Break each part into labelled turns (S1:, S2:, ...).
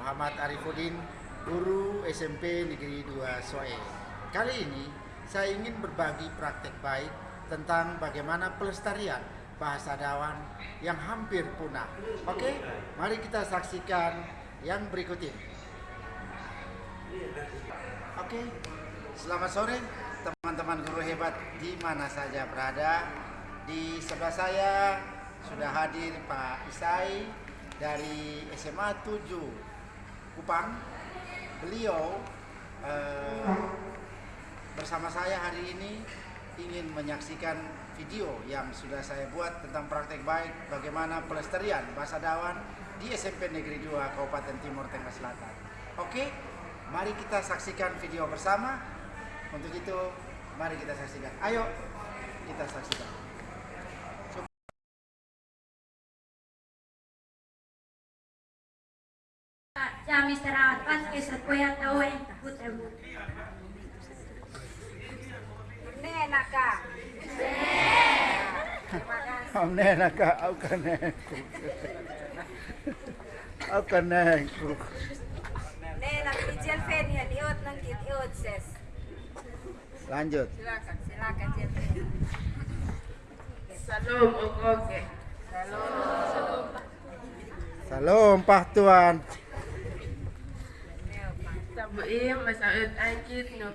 S1: Ahmad Arifudin, guru SMP Negeri 2 Soe. Kali ini saya ingin berbagi praktek baik tentang bagaimana pelestarian bahasa Dawan yang hampir punah. Oke, mari kita saksikan yang berikut ini. Oke, selamat sore teman-teman guru hebat di mana saja berada. Di sebelah saya sudah hadir Pak Isai dari SMA 7 Kupang. Beliau eh, bersama saya hari ini ingin menyaksikan video yang sudah saya buat tentang praktek baik bagaimana pelestarian bahasa Dawan di SMP Negeri 2 Kabupaten Timur Tengah Selatan. Oke, mari kita saksikan video bersama. Untuk itu, mari kita saksikan. Ayo, kita saksikan.
S2: Jam istirahat pas ke sekolah tahu yang putar
S3: Nenek kak.
S1: Om nena ka au kane. Au kane.
S3: Nenek kecil Fen ya diot nang kit iot ses.
S1: Lanjut.
S3: Silakan silakan.
S4: Salam oke.
S1: Salam Pak Tuan.
S4: Tabuim masaud angkit no.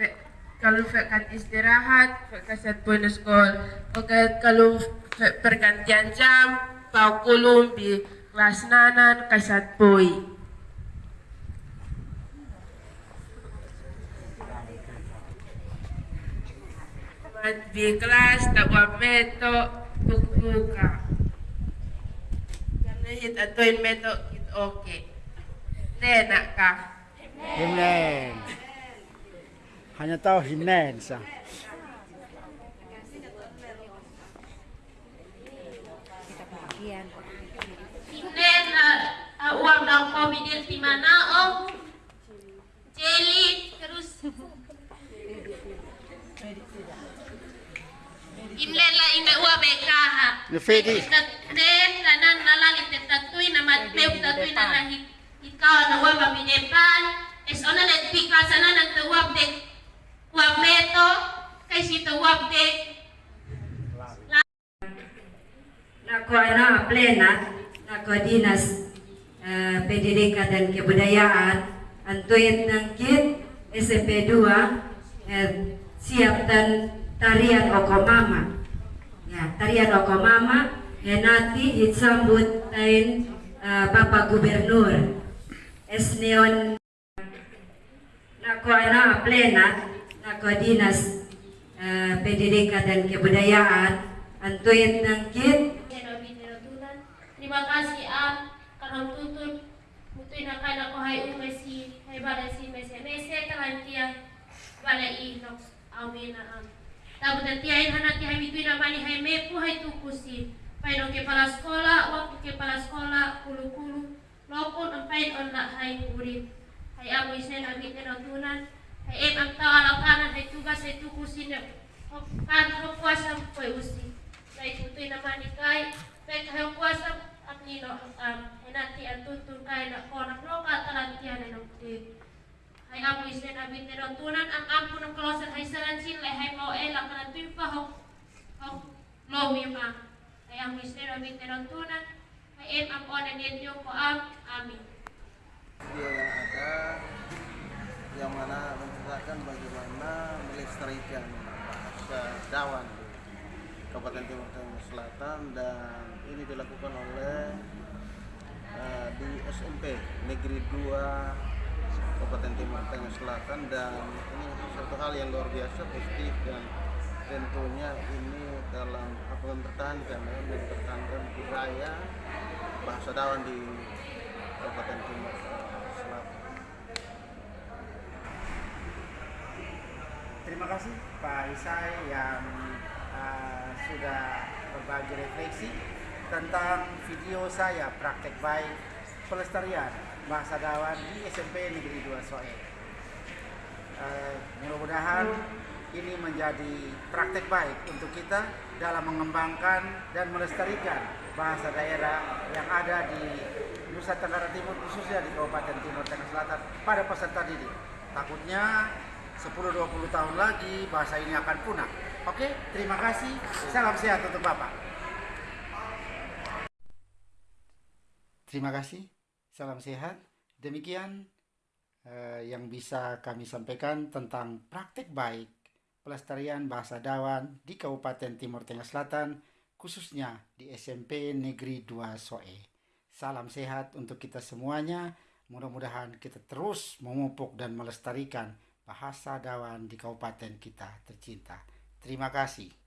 S4: Fe- Kalau fekan istirahat, fekasat pun sekolah. Oke, kalau pergantian jam, pau kulum di kelas nanan kasat. Mat di kelas buat meto buka. Jangan hit atuin meto hit oke. Nenak kah?
S1: Himnen. Hanya tahu himnen sa.
S5: Uh, uang dalam komidil di mana om jeli terus Imlen la ina uang beka ha.
S1: Ni Fedi.
S5: Den lanan nalali tetatui nama teu tatui nana hi ikaw na uang baminepan es ona let pika sana nang tuwab de uang meto kay si tuwab de
S6: Nako ana plena, nako dinas eh, pendidikan dan kebudayaan, antuit ng kit SMP 2 eh, siap dan tarian Okomama. Ya, tarian Okomama eh, nanti disambut tain eh, Bapak Gubernur. Esneon nako ana plena, nako dinas eh, pendidikan dan kebudayaan, antuit ng kit
S5: Nabi Tuhan. Terima kasih am karena tutun mutuin na kay ko hay umay si hay bala si mese mese kalan tiya bala i nox amin am. Tapos na tiya in hanati hay mituin mani hay mepu hay tukusi. Pay no ke pala sekolah, waktu ke pala sekolah kulu kulu lokon ang pain on hay. Hay amo isen abi Tuhan. Hay em ang tawala kanan hay tugas hay tukusi na kan kuasa po usi kay tutoy naman ni kay kayo kuwasa at nino um hinati ang tutun kay na ko na loka talantian ng ti ay amo isen abin ni tunan ang ampo ng kloset ay salansin lay hay mo ela kana tuy pa ho ho lowi ma. Ay amo isen abin ni tunan. Ay em ang ona ni ko am amin.
S7: Video melestarikan bahasa Dawan Kabupaten Timur Tengah Selatan dan ini dilakukan oleh eh, di SMP Negeri 2 Kabupaten Timur Tengah Selatan dan ini satu hal yang luar biasa positif dan tentunya ini dalam apa mempertahankan ya, mempertahankan budaya bahasa Dawan di Kabupaten Timur. Tengah Selatan.
S1: Terima kasih Pak Isai yang uh, sudah berbagi refleksi tentang video saya praktek baik pelestarian bahasa Dawan di SMP Negeri 2 Soe. Uh, mudah-mudahan ini menjadi praktek baik untuk kita dalam mengembangkan dan melestarikan bahasa daerah yang ada di Nusa Tenggara Timur khususnya di Kabupaten Timur Tengah Selatan pada peserta didik. Takutnya 10-20 tahun lagi bahasa ini akan punah. Oke, terima kasih. Salam sehat untuk Bapak. Terima kasih. Salam sehat. Demikian eh, yang bisa kami sampaikan tentang praktek baik pelestarian bahasa Dawan di Kabupaten Timur Tengah Selatan, khususnya di SMP Negeri 2 Soe. Salam sehat untuk kita semuanya. Mudah-mudahan kita terus memupuk dan melestarikan bahasa Dawan di kabupaten kita tercinta. Terima kasih.